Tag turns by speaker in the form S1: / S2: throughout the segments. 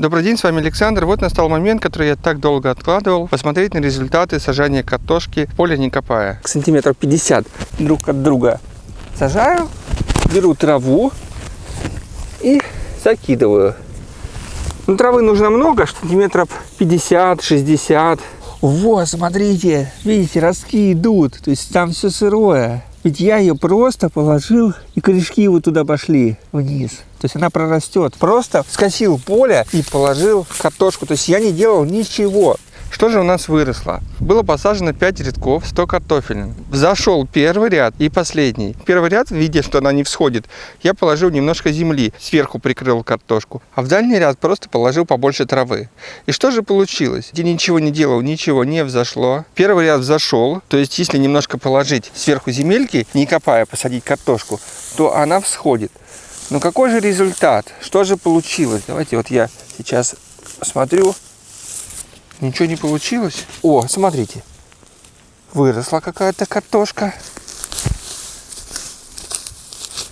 S1: Добрый день, с вами Александр. Вот настал момент, который я так долго откладывал, посмотреть на результаты сажания картошки в поле не копая.
S2: Сантиметров 50 друг от друга сажаю, беру траву и закидываю. Ну, травы нужно много, сантиметров 50-60. Вот, смотрите, видите, ростки идут, то есть там все сырое. Ведь я ее просто положил, и корешки вот туда пошли вниз. То есть она прорастет. Просто скосил поле и положил картошку. То есть я не делал ничего.
S1: Что же у нас выросло? Было посажено 5 рядков, 100 картофелин. Зашел первый ряд и последний. Первый ряд, видя, что она не всходит, я положил немножко земли, сверху прикрыл картошку. А в дальний ряд просто положил побольше травы. И что же получилось? Я ничего не делал, ничего не взошло. Первый ряд взошел, то есть если немножко положить сверху земельки, не копая, посадить картошку, то она всходит. Но какой же результат? Что же получилось? Давайте вот я сейчас смотрю. Ничего не получилось. О, смотрите. Выросла какая-то картошка.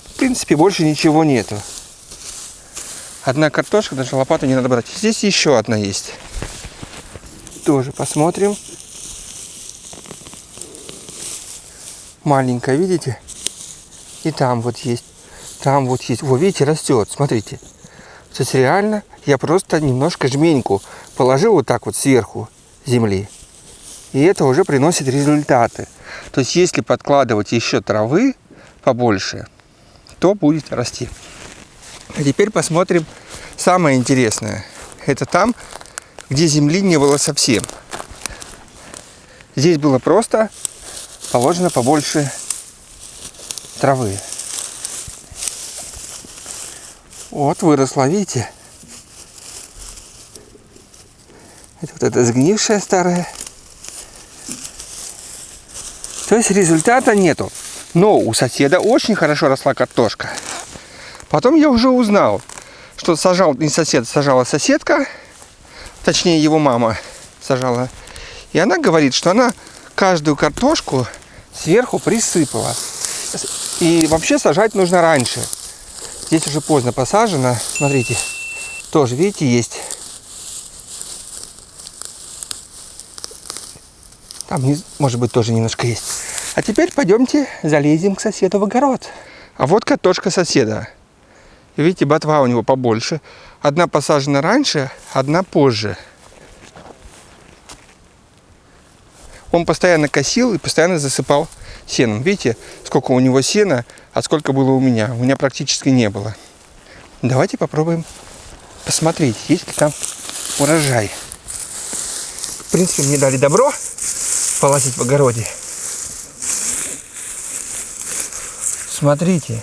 S1: В принципе, больше ничего нету. Одна картошка, даже лопату не надо брать. Здесь еще одна есть. Тоже посмотрим. Маленькая, видите? И там вот есть. Там вот есть. Во, видите, растет. Смотрите. То есть реально я просто немножко жменьку положил вот так вот сверху земли. И это уже приносит результаты. То есть если подкладывать еще травы побольше, то будет расти. А теперь посмотрим самое интересное. Это там, где земли не было совсем. Здесь было просто положено побольше травы. Вот выросла, видите? Это вот эта сгнившая старая. То есть результата нету. Но у соседа очень хорошо росла картошка. Потом я уже узнал, что сажал не сосед, сажала соседка, точнее его мама сажала. И она говорит, что она каждую картошку сверху присыпала. И вообще сажать нужно раньше. Здесь уже поздно посажено. Смотрите, тоже, видите, есть. Там, может быть, тоже немножко есть. А теперь пойдемте залезем к соседу в огород. А вот картошка соседа. Видите, ботва у него побольше. Одна посажена раньше, одна позже. Он постоянно косил и постоянно засыпал сеном. Видите, сколько у него сена, а сколько было у меня. У меня практически не было. Давайте попробуем посмотреть, есть ли там урожай. В принципе, мне дали добро полазить в огороде. Смотрите,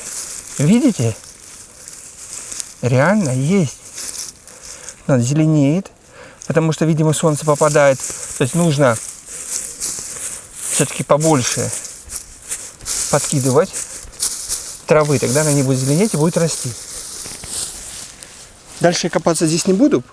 S1: видите? Реально есть. Надо зеленеет, потому что, видимо, солнце попадает. То есть нужно все-таки побольше подкидывать травы, тогда она не будет зеленеть и будет расти. Дальше я копаться здесь не буду,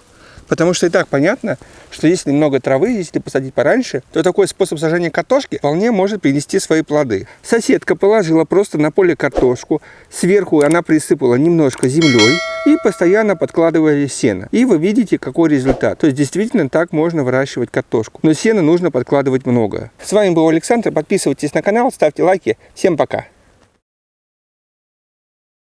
S1: потому что и так понятно, что если много травы, если посадить пораньше, то такой способ сажания картошки вполне может принести свои плоды. Соседка положила просто на поле картошку, сверху она присыпала немножко землей и постоянно подкладывая сено. И вы видите, какой результат. То есть действительно так можно выращивать картошку. Но сена нужно подкладывать много. С вами был Александр. Подписывайтесь на канал, ставьте лайки. Всем пока.